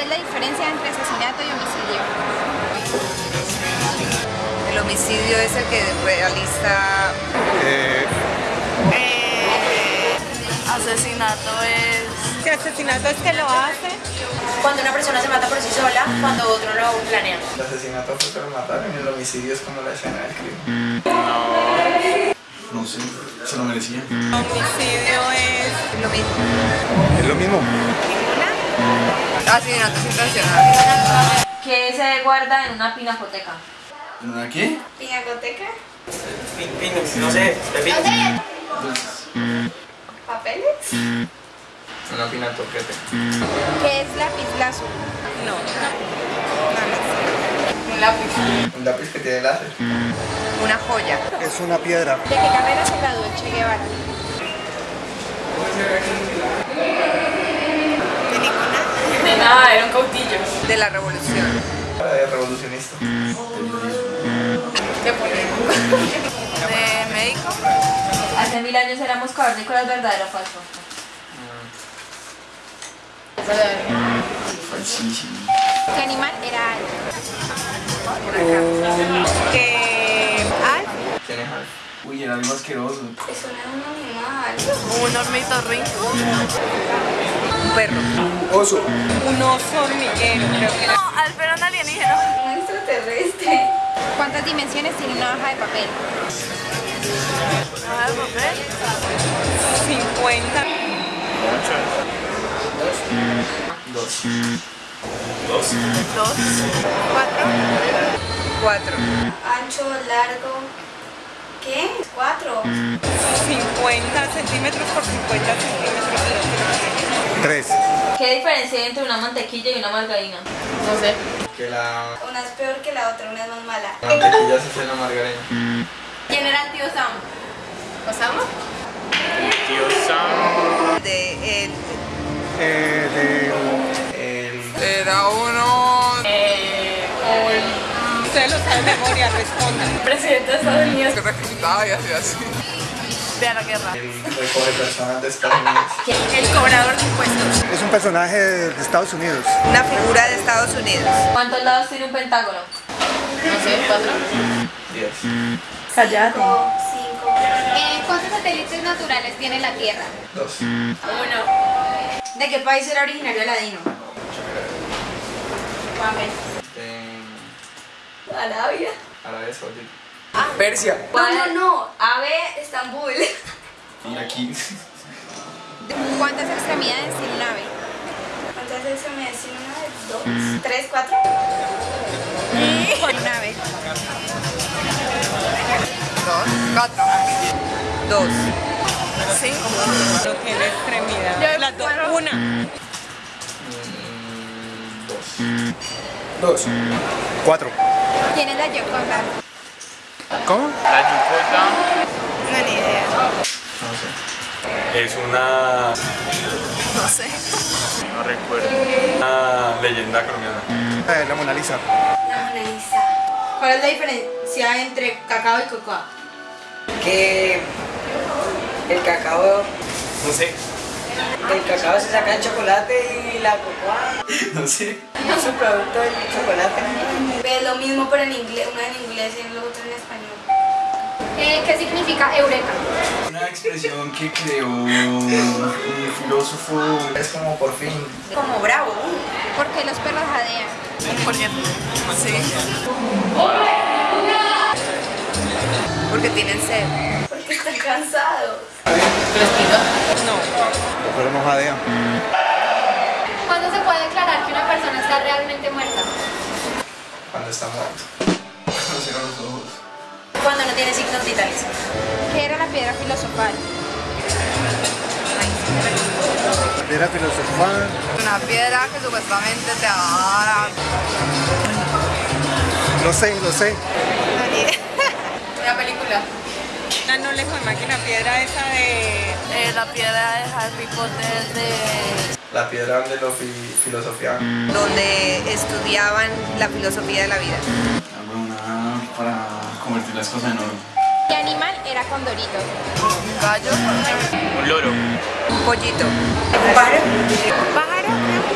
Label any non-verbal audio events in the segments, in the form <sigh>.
¿Cuál es la diferencia entre asesinato y homicidio? El homicidio es el que realiza... Eh, Asesinato es... ¿Qué asesinato es que lo hace? Cuando una persona se mata por sí sola, cuando otro lo planea. El asesinato fue para matar y el homicidio es como la escena del crimen. No sé, se lo merecía. Homicidio es... Lo mismo. es lo mismo. Asesinato intencional. Que se guarda en una pinacoteca. ¿En una qué? ¿Pinacoteca? No sé. ¿Papeles? Una pinatoquete. ¿Qué es lápiz lazo? No. Un lápiz. Un lápiz que tiene láser. Una joya. Es una piedra. ¿De qué carrera se graduó el Che Guevara? De nada, era un cautillo. De la revolución. Para de revolucionista. De médico. Hace mil años éramos cavernícolas, ¿verdadero o falso? Falsísimo. ¿Qué animal era? Que... Alf. ¿Quién es Alf? Uy, era algo asqueroso. Eso no es un animal. Un ornitorrinco. Un perro. Oso. Un oso hormiguero, creo que era. No, Alf era un alienígena. Un extraterrestre. ¿Cuántas dimensiones tiene una hoja de papel? A ver, papel. 50. Dos. Dos. ¿Cuatro? Cuatro. Ancho, largo. ¿Qué? Cuatro. 50 centímetros por 50 centímetros. Tres. ¿Qué diferencia hay entre una mantequilla y una margarina? No sé. Que la Una es peor que la otra, una es más mala. mantequilla se hace en la margarina. ¿Quién era el tío Sam? ¿Osama? De el... Eh, El Era uno... Eh, Ustedes lo saben de memoria, respondan. presidente de Estados Unidos. que resucitaba y hacía así. La guerra. el recoge personas de Estados Unidos. El cobrador de impuestos. es un personaje de Estados Unidos. Una figura de Estados Unidos. ¿Cuántos lados tiene un pentágono? No sé, cuatro. Diez. Cállate. Cinco. Eh, ¿Cuántos satélites naturales tiene la Tierra? Dos. Uno. ¿De qué país era originario Aladino? Mames. En Arabia. Arabia Saudita. Persia. No, no, no. Ave, Estambul. <laughs> Y aquí. ¿Cuántas extremidades tiene un ave? ¿Cuántas veces me decía una vez? ¿Dos? ¿Tres? ¿Cuatro? Un ave. Dos. Cuatro. Dos. Cinco. No tiene extremidad. Las dos. Una. Mm, Dos. Dos. Cuatro. ¿Quién es la Yoconda? ¿Cómo? La yucota No, ni idea. No sé. es una, No sé. no recuerdo, una leyenda colombiana. Eh, la Mona Lisa. La Mona Lisa. ¿Cuál es la diferencia entre cacao y cocoa? que el cacao, No sé. El cacao se saca el chocolate y la cocoa <laughs> No sé. es un producto del chocolate. Es lo mismo pero en inglés, una en inglés y la otra en español. Eh, ¿Qué significa eureka? Una expresión que creó un filósofo. Es como por fin. Como bravo. ¿Por qué los perros jadean? Porque, sí. Porque tienen sed. Porque están cansados. Pero no jadean. ¿Cuándo se puede declarar que una persona está realmente muerta? Cuando está muerto. Cuando cierra los ojos. Cuando no tiene signos vitales. ¿Qué era la piedra filosofal? Piedra filosofal. Una piedra que supuestamente te va No sé, no sé. Una película. La no lejos de máquina piedra esa de. Eh, la piedra de Harry Potter de... La piedra donde lo fi filosofiaban. donde estudiaban la filosofía de la vida. Para convertir las cosas en oro. ¿Qué animal era Condorito? Un gallo, Un loro. un pollito, ¿Pájaro?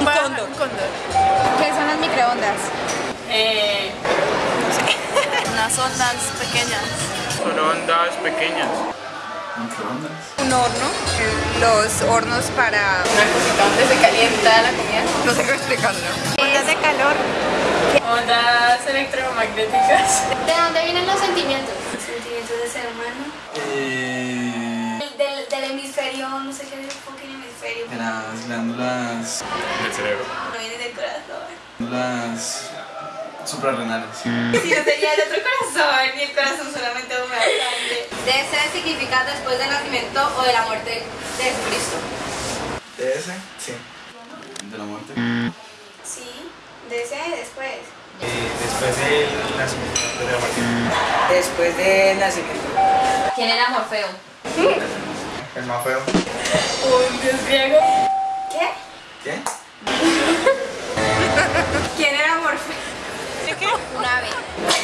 ¿Pájaro? cóndor. Un cóndor. ¿Qué son las microondas? Eh, Unas ondas pequeñas. Son ondas pequeñas. Microondas. un horno. Los hornos para... Una cosita donde se calienta la comida. No sé cómo explicarlo. Ondas de calor. Ondas electromagnéticas. ¿De dónde vienen los sentimientos? Sentimientos de ser humano. Eh, Del, del, del hemisferio, no sé qué es el fucking hemisferio. de las glándulas, Del cerebro. No viene del corazón. glándulas suprarrenales. Sí, o sea, ya el otro corazón y el corazón solamente un grande. Debe significado después del nacimiento o de la muerte de Jesucristo. Debe sí. ¿De la muerte? Mm. Sí, debe después. Eh, después del nacimiento, de la muerte. Mm. Después del nacimiento. ¿Quién era Morfeo? <laughs> El más feo. Un dios griego. ¿Qué? ¿Qué? <laughs> ¿Quién era Morfeo? Una vez.